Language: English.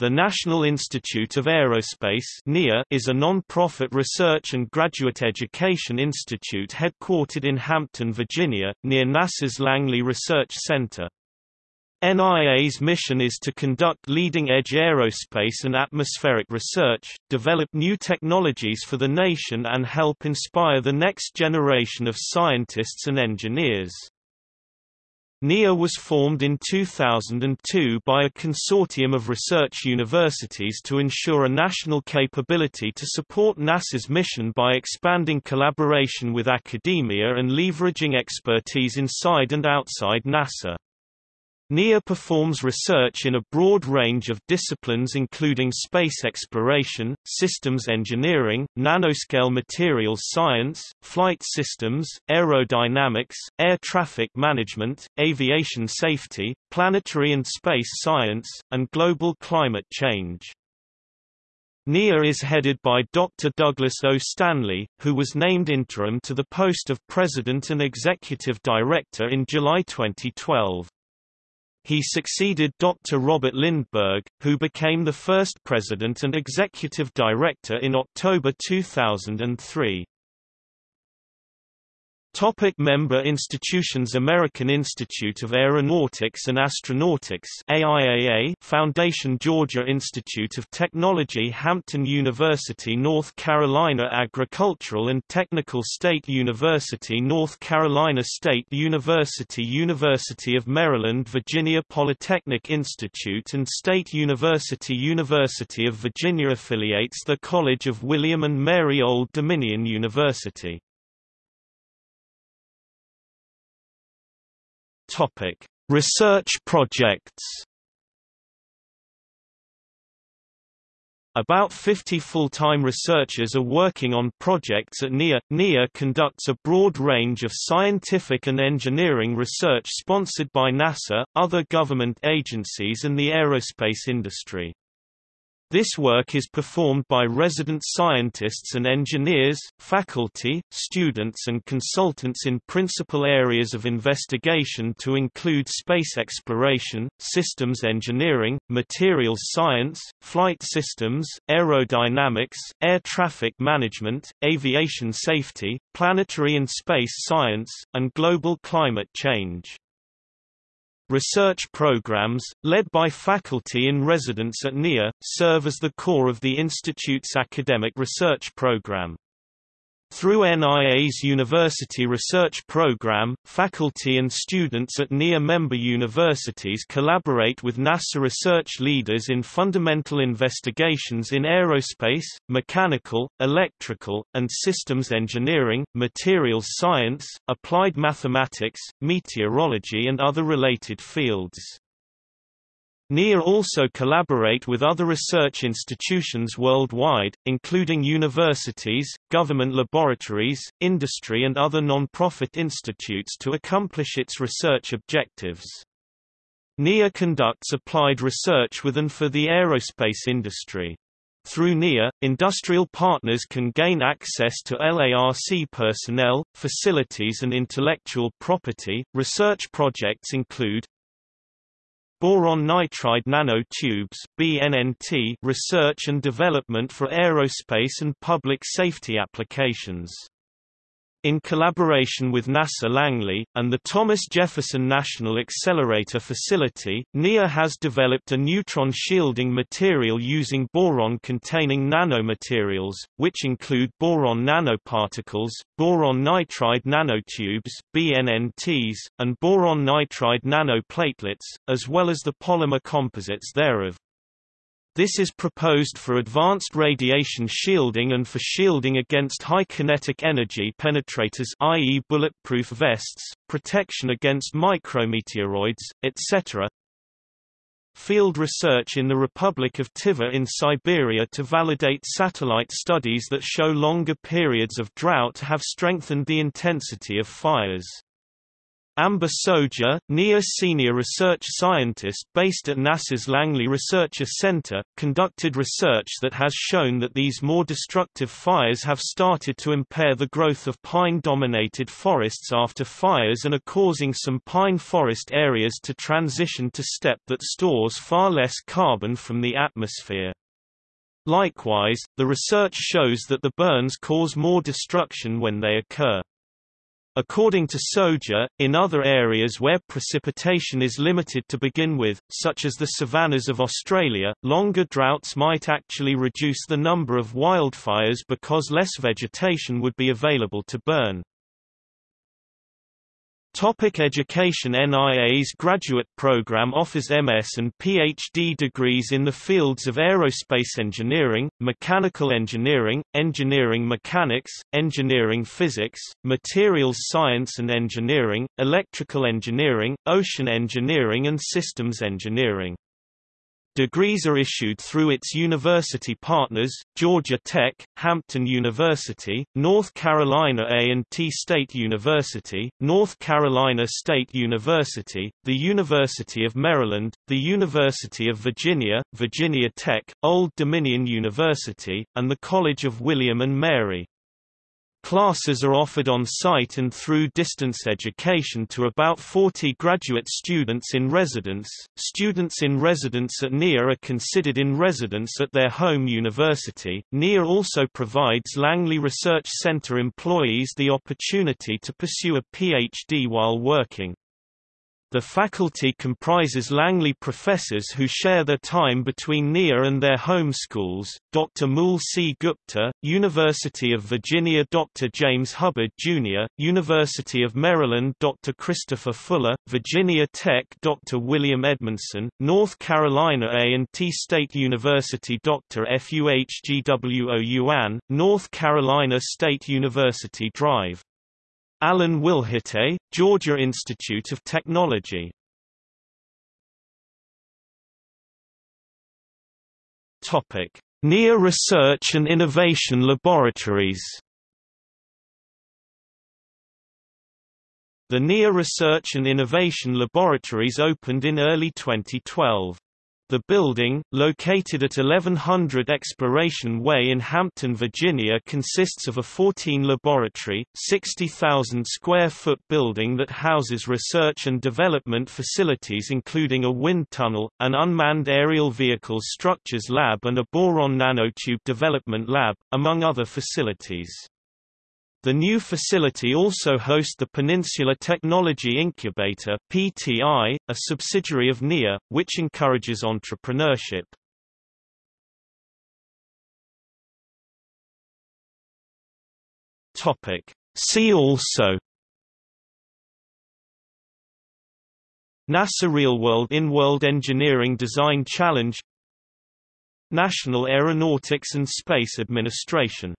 The National Institute of Aerospace is a non-profit research and graduate education institute headquartered in Hampton, Virginia, near NASA's Langley Research Center. NIA's mission is to conduct leading-edge aerospace and atmospheric research, develop new technologies for the nation and help inspire the next generation of scientists and engineers. NIA was formed in 2002 by a consortium of research universities to ensure a national capability to support NASA's mission by expanding collaboration with academia and leveraging expertise inside and outside NASA. NIA performs research in a broad range of disciplines including space exploration, systems engineering, nanoscale materials science, flight systems, aerodynamics, air traffic management, aviation safety, planetary and space science, and global climate change. NIA is headed by Dr. Douglas O. Stanley, who was named interim to the post of President and Executive Director in July 2012. He succeeded Dr. Robert Lindberg, who became the first president and executive director in October 2003. Topic member institutions American Institute of Aeronautics and Astronautics AIAA Foundation Georgia Institute of Technology Hampton University North Carolina Agricultural and Technical State University North Carolina State University University of Maryland Virginia Polytechnic Institute and State University University of Virginia affiliates the College of William and Mary Old Dominion University Topic: Research projects. About 50 full-time researchers are working on projects at NIA. NIA conducts a broad range of scientific and engineering research sponsored by NASA, other government agencies and the aerospace industry. This work is performed by resident scientists and engineers, faculty, students and consultants in principal areas of investigation to include space exploration, systems engineering, materials science, flight systems, aerodynamics, air traffic management, aviation safety, planetary and space science, and global climate change. Research programs, led by faculty in residence at NIA, serve as the core of the Institute's academic research program. Through NIA's University Research Program, faculty and students at NIA member universities collaborate with NASA research leaders in fundamental investigations in aerospace, mechanical, electrical, and systems engineering, materials science, applied mathematics, meteorology and other related fields. NIA also collaborate with other research institutions worldwide, including universities, government laboratories, industry and other non-profit institutes to accomplish its research objectives. NIA conducts applied research with and for the aerospace industry. Through NIA, industrial partners can gain access to LARC personnel, facilities and intellectual property. Research projects include Boron nitride nanotubes (BNNT) research and development for aerospace and public safety applications. In collaboration with NASA Langley, and the Thomas Jefferson National Accelerator Facility, NIA has developed a neutron shielding material using boron-containing nanomaterials, which include boron nanoparticles, boron nitride nanotubes BNNTs, and boron nitride nanoplatelets, as well as the polymer composites thereof. This is proposed for advanced radiation shielding and for shielding against high kinetic energy penetrators i.e. bulletproof vests, protection against micrometeoroids, etc. Field research in the Republic of Tuva in Siberia to validate satellite studies that show longer periods of drought have strengthened the intensity of fires. Amber Soja, NIA senior research scientist based at NASA's Langley Research Center, conducted research that has shown that these more destructive fires have started to impair the growth of pine-dominated forests after fires and are causing some pine forest areas to transition to steppe that stores far less carbon from the atmosphere. Likewise, the research shows that the burns cause more destruction when they occur. According to Soja, in other areas where precipitation is limited to begin with, such as the savannas of Australia, longer droughts might actually reduce the number of wildfires because less vegetation would be available to burn. Topic education NIA's graduate program offers MS and PhD degrees in the fields of aerospace engineering, mechanical engineering, engineering mechanics, engineering physics, materials science and engineering, electrical engineering, ocean engineering and systems engineering. Degrees are issued through its university partners, Georgia Tech, Hampton University, North Carolina A&T State University, North Carolina State University, the University of Maryland, the University of Virginia, Virginia Tech, Old Dominion University, and the College of William and Mary. Classes are offered on-site and through distance education to about 40 graduate students in residence. Students in residence at NIA are considered in residence at their home university. NIA also provides Langley Research Center employees the opportunity to pursue a PhD while working. The faculty comprises Langley professors who share their time between NIA and their home schools, Dr. Mool C. Gupta, University of Virginia Dr. James Hubbard, Jr., University of Maryland Dr. Christopher Fuller, Virginia Tech Dr. William Edmondson, North Carolina A&T State University Dr. Fuhgwo Yuan, North Carolina State University Drive Allen Wilhite, Georgia Institute of Technology. Topic: NIA Research and Innovation Laboratories. The NIA Research and Innovation Laboratories opened in early 2012. The building, located at 1100 Exploration Way in Hampton, Virginia consists of a 14-laboratory, 60,000 square foot building that houses research and development facilities including a wind tunnel, an unmanned aerial vehicles structures lab and a boron nanotube development lab, among other facilities. The new facility also hosts the Peninsula Technology Incubator (PTI), a subsidiary of NIA, which encourages entrepreneurship. Topic: See also. NASA Real-World In-World Engineering Design Challenge. National Aeronautics and Space Administration